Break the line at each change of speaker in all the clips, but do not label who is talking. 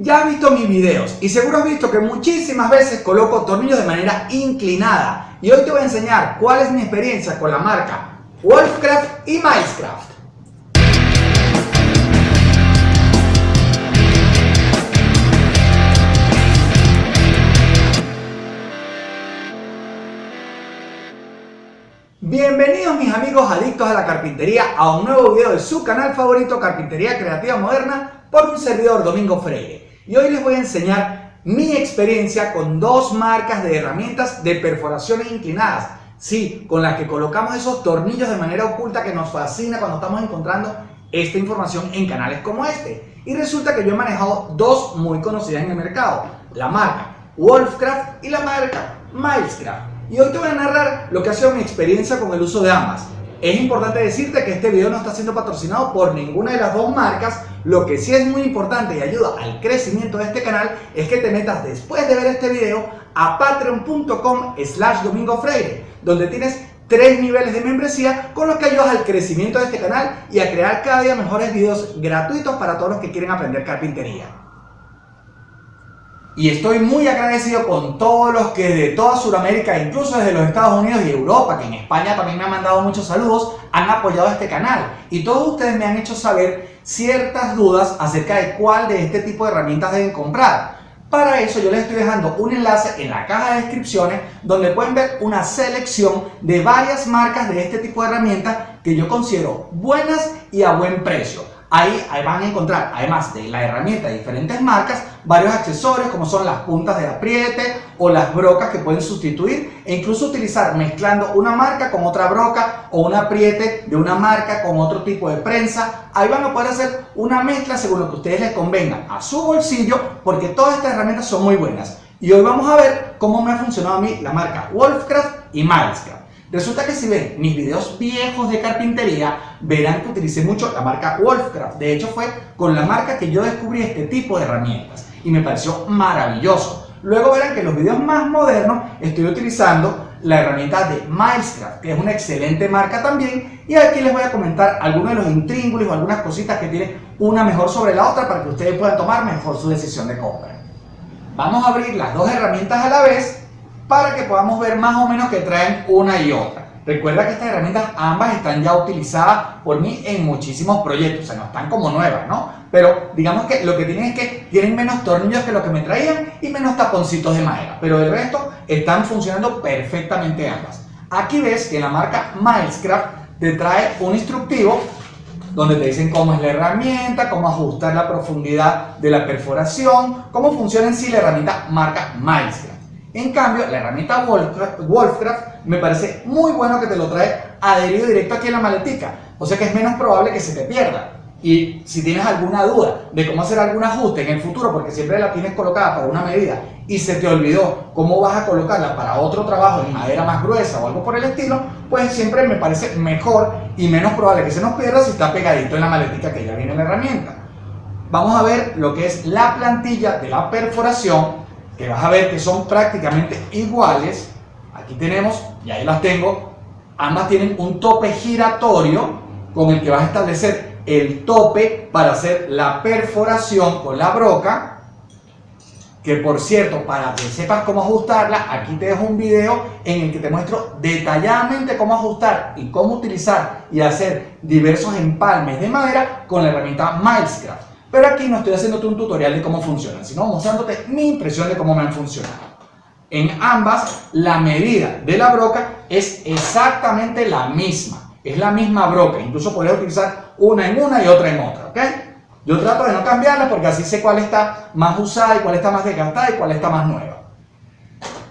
Ya has visto mis videos y seguro has visto que muchísimas veces coloco tornillos de manera inclinada y hoy te voy a enseñar cuál es mi experiencia con la marca Wolfcraft y Milescraft. Bienvenidos mis amigos adictos a la carpintería a un nuevo video de su canal favorito Carpintería Creativa Moderna por un servidor Domingo Freire. Y hoy les voy a enseñar mi experiencia con dos marcas de herramientas de perforaciones inclinadas. Sí, con las que colocamos esos tornillos de manera oculta que nos fascina cuando estamos encontrando esta información en canales como este. Y resulta que yo he manejado dos muy conocidas en el mercado. La marca Wolfcraft y la marca Milescraft. Y hoy te voy a narrar lo que ha sido mi experiencia con el uso de ambas. Es importante decirte que este video no está siendo patrocinado por ninguna de las dos marcas, lo que sí es muy importante y ayuda al crecimiento de este canal es que te metas después de ver este video a patreon.com slash domingofreire, donde tienes tres niveles de membresía con los que ayudas al crecimiento de este canal y a crear cada día mejores videos gratuitos para todos los que quieren aprender carpintería. Y estoy muy agradecido con todos los que de toda Sudamérica, incluso desde los Estados Unidos y Europa, que en España también me han mandado muchos saludos, han apoyado este canal. Y todos ustedes me han hecho saber ciertas dudas acerca de cuál de este tipo de herramientas deben comprar. Para eso yo les estoy dejando un enlace en la caja de descripciones donde pueden ver una selección de varias marcas de este tipo de herramientas que yo considero buenas y a buen precio. Ahí, van a encontrar, además de la herramienta de diferentes marcas, varios accesorios como son las puntas de apriete o las brocas que pueden sustituir e incluso utilizar mezclando una marca con otra broca o un apriete de una marca con otro tipo de prensa. Ahí van a poder hacer una mezcla según lo que ustedes les convenga a su bolsillo porque todas estas herramientas son muy buenas. Y hoy vamos a ver cómo me ha funcionado a mí la marca Wolfcraft y Milescraft. Resulta que si ven mis videos viejos de carpintería, verán que utilicé mucho la marca Wolfcraft. De hecho, fue con la marca que yo descubrí este tipo de herramientas y me pareció maravilloso. Luego verán que en los videos más modernos estoy utilizando la herramienta de Milescraft, que es una excelente marca también. Y aquí les voy a comentar algunos de los intríngulos o algunas cositas que tiene una mejor sobre la otra para que ustedes puedan tomar mejor su decisión de compra. Vamos a abrir las dos herramientas a la vez para que podamos ver más o menos que traen una y otra. Recuerda que estas herramientas ambas están ya utilizadas por mí en muchísimos proyectos, o sea, no están como nuevas, ¿no? Pero digamos que lo que tienen es que tienen menos tornillos que lo que me traían y menos taponcitos de madera, pero el resto están funcionando perfectamente ambas. Aquí ves que la marca Milescraft te trae un instructivo donde te dicen cómo es la herramienta, cómo ajustar la profundidad de la perforación, cómo funciona en sí la herramienta marca Milescraft. En cambio, la herramienta Wolfcraft, me parece muy bueno que te lo trae adherido directo aquí en la maletica. O sea que es menos probable que se te pierda. Y si tienes alguna duda de cómo hacer algún ajuste en el futuro, porque siempre la tienes colocada para una medida y se te olvidó cómo vas a colocarla para otro trabajo en madera más gruesa o algo por el estilo, pues siempre me parece mejor y menos probable que se nos pierda si está pegadito en la maletica que ya viene la herramienta. Vamos a ver lo que es la plantilla de la perforación que vas a ver que son prácticamente iguales. Aquí tenemos, y ahí las tengo, ambas tienen un tope giratorio con el que vas a establecer el tope para hacer la perforación con la broca. Que por cierto, para que sepas cómo ajustarla, aquí te dejo un video en el que te muestro detalladamente cómo ajustar y cómo utilizar y hacer diversos empalmes de madera con la herramienta Milescraft. Pero aquí no estoy haciéndote un tutorial de cómo funcionan, sino mostrándote mi impresión de cómo me han funcionado. En ambas, la medida de la broca es exactamente la misma. Es la misma broca, incluso podría utilizar una en una y otra en otra, ¿ok? Yo trato de no cambiarla porque así sé cuál está más usada y cuál está más desgastada y cuál está más nueva.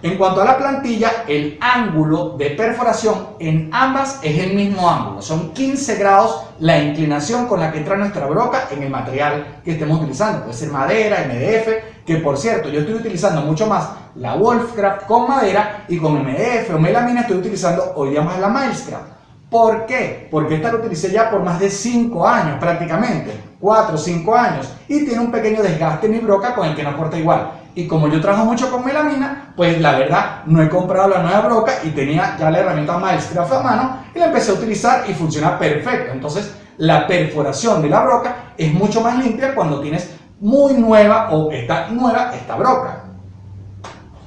En cuanto a la plantilla, el ángulo de perforación en ambas es el mismo ángulo. Son 15 grados la inclinación con la que entra nuestra broca en el material que estemos utilizando. Puede ser madera, MDF, que por cierto, yo estoy utilizando mucho más la Wolfcraft con madera y con MDF o melamina estoy utilizando hoy día más la Milescraft. ¿Por qué? Porque esta la utilicé ya por más de 5 años prácticamente, 4 o 5 años, y tiene un pequeño desgaste en mi broca con el que no porta igual. Y como yo trabajo mucho con melamina, pues la verdad no he comprado la nueva broca y tenía ya la herramienta Milescraft a mano y la empecé a utilizar y funciona perfecto. Entonces la perforación de la broca es mucho más limpia cuando tienes muy nueva o está nueva esta broca.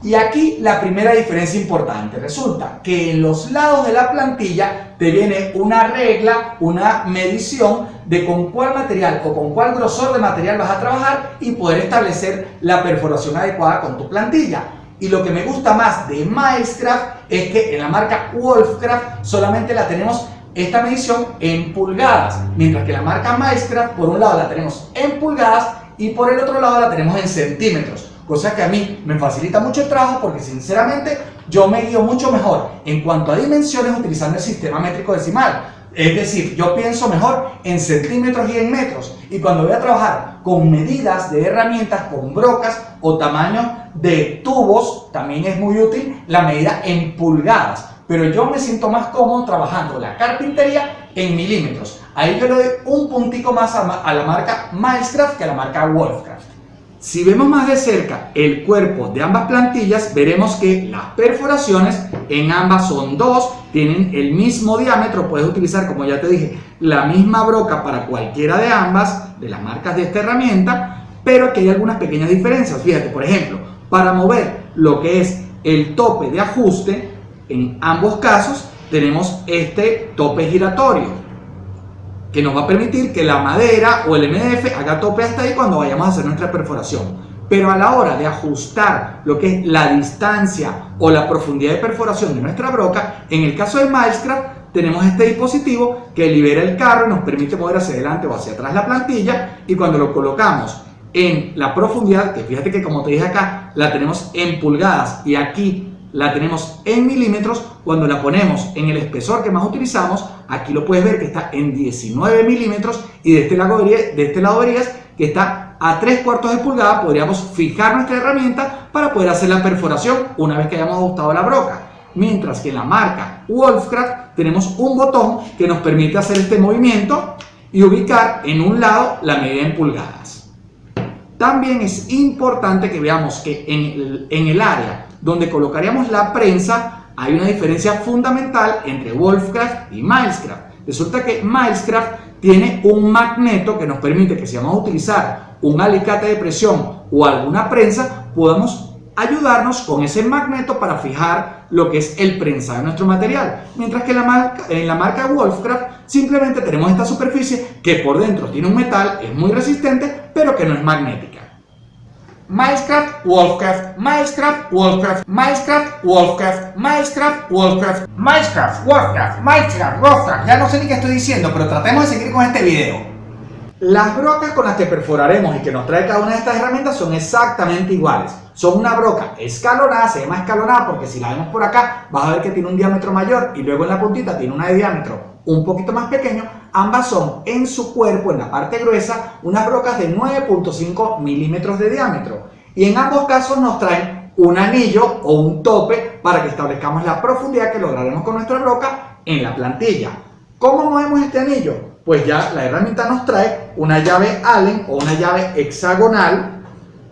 Y aquí la primera diferencia importante, resulta que en los lados de la plantilla te viene una regla, una medición de con cuál material o con cuál grosor de material vas a trabajar y poder establecer la perforación adecuada con tu plantilla. Y lo que me gusta más de Milescraft es que en la marca Wolfcraft solamente la tenemos esta medición en pulgadas, mientras que la marca Milescraft por un lado la tenemos en pulgadas y por el otro lado la tenemos en centímetros cosa que a mí me facilita mucho el trabajo porque sinceramente yo me guío mucho mejor en cuanto a dimensiones utilizando el sistema métrico decimal. Es decir, yo pienso mejor en centímetros y en metros. Y cuando voy a trabajar con medidas de herramientas, con brocas o tamaño de tubos, también es muy útil la medida en pulgadas. Pero yo me siento más cómodo trabajando la carpintería en milímetros. Ahí yo le doy un puntico más a, la marca Milescraft que a la marca Wolfcraft. Si vemos más de cerca el cuerpo de ambas plantillas, veremos que las perforaciones en ambas son dos, tienen el mismo diámetro, puedes utilizar, como ya te dije, la misma broca para cualquiera de ambas, de las marcas de esta herramienta, pero aquí hay algunas pequeñas diferencias. Fíjate, por ejemplo, para mover lo que es el tope de ajuste, en ambos casos tenemos este tope giratorio que nos va a permitir que la madera o el MDF haga tope hasta ahí cuando vayamos a hacer nuestra perforación. Pero a la hora de ajustar lo que es la distancia o la profundidad de perforación de nuestra broca, en el caso de Milescraft tenemos este dispositivo que libera el carro y nos permite mover hacia adelante o hacia atrás la plantilla y cuando lo colocamos en la profundidad, que fíjate que como te dije acá, la tenemos en pulgadas y aquí la tenemos en milímetros, cuando la ponemos en el espesor que más utilizamos, aquí lo puedes ver que está en 19 milímetros y de este lado, de este lado verías que está a 3 cuartos de pulgada, podríamos fijar nuestra herramienta para poder hacer la perforación una vez que hayamos ajustado la broca. Mientras que en la marca Wolfcraft tenemos un botón que nos permite hacer este movimiento y ubicar en un lado la medida en pulgadas. También es importante que veamos que en el, en el área donde colocaríamos la prensa, hay una diferencia fundamental entre Wolfcraft y Milescraft. Resulta que Milescraft tiene un magneto que nos permite que si vamos a utilizar un alicate de presión o alguna prensa, podamos ayudarnos con ese magneto para fijar lo que es el prensado de nuestro material. Mientras que en la marca, Wolfcraft simplemente tenemos esta superficie que por dentro tiene un metal, es muy resistente, pero que no es magnética. Milescraft, Wolfcraft, Milescraft, Wolfcraft, Milescraft, Wolfcraft, Milescraft, Wolfcraft, Milescraft, Wolfcraft, Milescraft, Wolfcraft. Ya no sé ni qué estoy diciendo, pero tratemos de seguir con este video. Las brocas con las que perforaremos y que nos trae cada una de estas herramientas son exactamente iguales. Son una broca escalonada, se llama escalonada porque si la vemos por acá vas a ver que tiene un diámetro mayor y luego en la puntita tiene una de diámetro un poquito más pequeño, ambas son en su cuerpo, en la parte gruesa, unas brocas de 9.5 milímetros de diámetro. Y en ambos casos nos traen un anillo o un tope para que establezcamos la profundidad que lograremos con nuestra broca en la plantilla. ¿Cómo movemos este anillo? Pues ya la herramienta nos trae una llave Allen o una llave hexagonal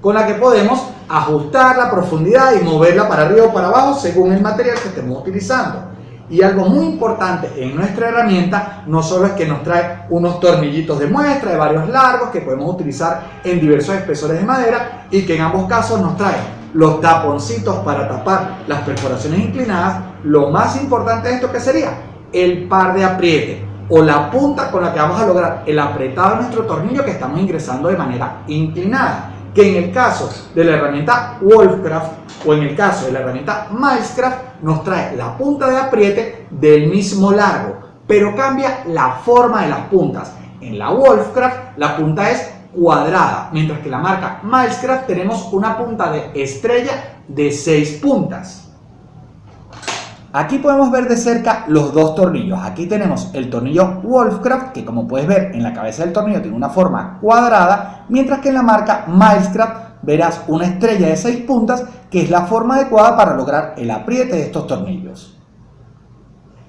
con la que podemos ajustar la profundidad y moverla para arriba o para abajo según el material que estemos utilizando. Y algo muy importante en nuestra herramienta no solo es que nos trae unos tornillitos de muestra de varios largos que podemos utilizar en diversos espesores de madera y que en ambos casos nos trae los taponcitos para tapar las perforaciones inclinadas. Lo más importante de esto que sería el par de apriete o la punta con la que vamos a lograr el apretado de nuestro tornillo que estamos ingresando de manera inclinada que en el caso de la herramienta Wolfcraft o en el caso de la herramienta Milescraft nos trae la punta de apriete del mismo largo, pero cambia la forma de las puntas. En la Wolfcraft la punta es cuadrada, mientras que la marca Milescraft tenemos una punta de estrella de 6 puntas. Aquí podemos ver de cerca los dos tornillos. Aquí tenemos el tornillo Wolfcraft, que como puedes ver en la cabeza del tornillo tiene una forma cuadrada, mientras que en la marca Milescraft verás una estrella de 6 puntas, que es la forma adecuada para lograr el apriete de estos tornillos.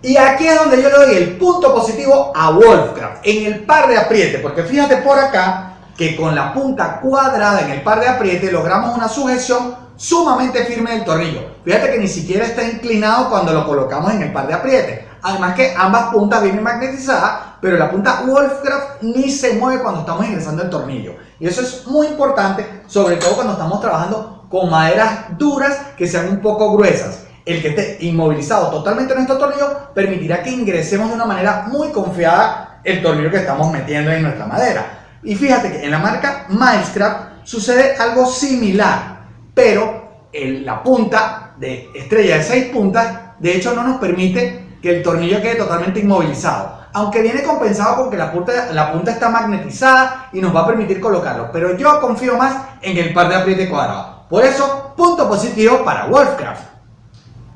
Y aquí es donde yo le doy el punto positivo a Wolfcraft, en el par de apriete, porque fíjate por acá que con la punta cuadrada en el par de apriete logramos una sujeción sumamente firme del tornillo. Fíjate que ni siquiera está inclinado cuando lo colocamos en el par de apriete. Además que ambas puntas vienen magnetizadas, pero la punta Wolfcraft ni se mueve cuando estamos ingresando el tornillo. Y eso es muy importante, sobre todo cuando estamos trabajando con maderas duras que sean un poco gruesas. El que esté inmovilizado totalmente nuestro tornillo permitirá que ingresemos de una manera muy confiada el tornillo que estamos metiendo en nuestra madera. Y fíjate que en la marca Milescraft sucede algo similar, pero la punta de estrella de 6 puntas, de hecho no nos permite que el tornillo quede totalmente inmovilizado aunque viene compensado con que la punta, la punta está magnetizada y nos va a permitir colocarlo. Pero yo confío más en el par de apriete cuadrado. Por eso, punto positivo para Wolfcraft.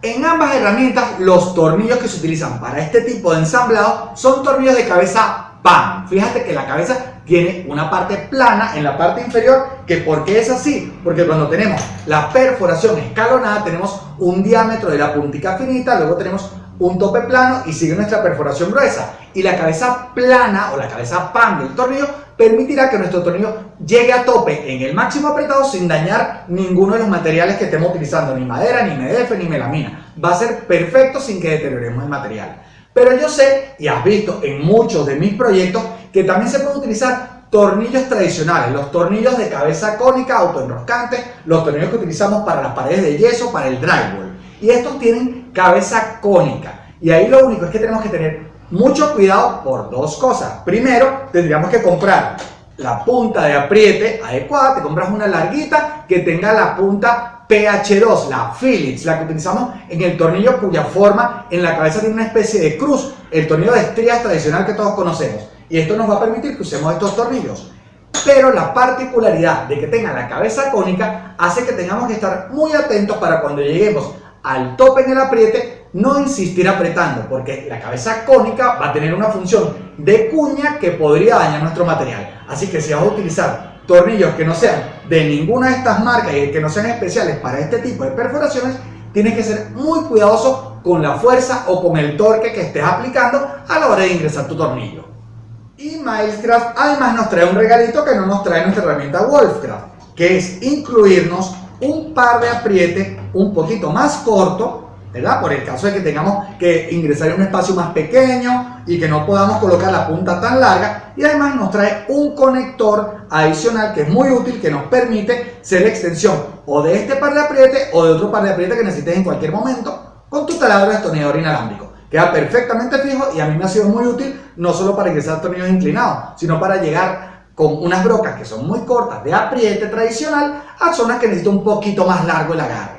En ambas herramientas, los tornillos que se utilizan para este tipo de ensamblado son tornillos de cabeza PAN. Fíjate que la cabeza tiene una parte plana en la parte inferior, que ¿por qué es así? Porque cuando tenemos la perforación escalonada tenemos un diámetro de la puntica finita, luego tenemos un tope plano y sigue nuestra perforación gruesa. Y la cabeza plana o la cabeza pan del tornillo permitirá que nuestro tornillo llegue a tope en el máximo apretado sin dañar ninguno de los materiales que estemos utilizando, ni madera, ni MDF, ni melamina. Va a ser perfecto sin que deterioremos el material. Pero yo sé, y has visto en muchos de mis proyectos, que también se pueden utilizar tornillos tradicionales, los tornillos de cabeza cónica autoenroscantes, los tornillos que utilizamos para las paredes de yeso, para el drywall. Y estos tienen cabeza cónica. Y ahí lo único es que tenemos que tener mucho cuidado por dos cosas. Primero, tendríamos que comprar la punta de apriete adecuada. Te compras una larguita que tenga la punta PH2, la Phillips, la que utilizamos en el tornillo cuya forma en la cabeza tiene una especie de cruz, el tornillo de estrías tradicional que todos conocemos. Y esto nos va a permitir que usemos estos tornillos. Pero la particularidad de que tenga la cabeza cónica hace que tengamos que estar muy atentos para cuando lleguemos al tope en el apriete, no insistir apretando, porque la cabeza cónica va a tener una función de cuña que podría dañar nuestro material. Así que si vas a utilizar tornillos que no sean de ninguna de estas marcas y que no sean especiales para este tipo de perforaciones, tienes que ser muy cuidadoso con la fuerza o con el torque que estés aplicando a la hora de ingresar tu tornillo. Y Milescraft además nos trae un regalito que no nos trae nuestra herramienta Wolfcraft, que es incluirnos un par de apriete un poquito más corto, ¿verdad? Por el caso de que tengamos que ingresar en un espacio más pequeño y que no podamos colocar la punta tan larga. Y además nos trae un conector adicional que es muy útil, que nos permite ser extensión o de este par de apriete o de otro par de apriete que necesites en cualquier momento con tu taladro de destornillador inalámbrico. Queda perfectamente fijo y a mí me ha sido muy útil no solo para ingresar tornillos inclinados, sino para llegar con unas brocas que son muy cortas de apriete tradicional a zonas que necesito un poquito más largo el agarre.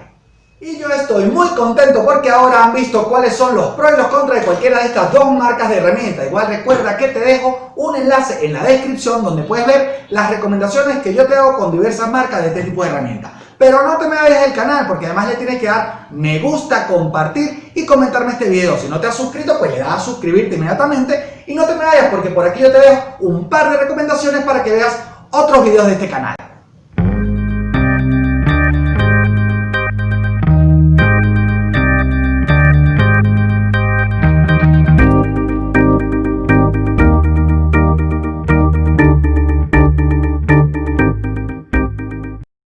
Y yo estoy muy contento porque ahora han visto cuáles son los pros y los contras de cualquiera de estas dos marcas de herramienta. Igual recuerda que te dejo un enlace en la descripción donde puedes ver las recomendaciones que yo te hago con diversas marcas de este tipo de herramientas. Pero no te me vayas del canal porque además le tienes que dar me gusta, compartir y comentarme este video. Si no te has suscrito, pues le das a suscribirte inmediatamente y no te me vayas porque por aquí yo te dejo un par de recomendaciones para que veas otros videos de este canal.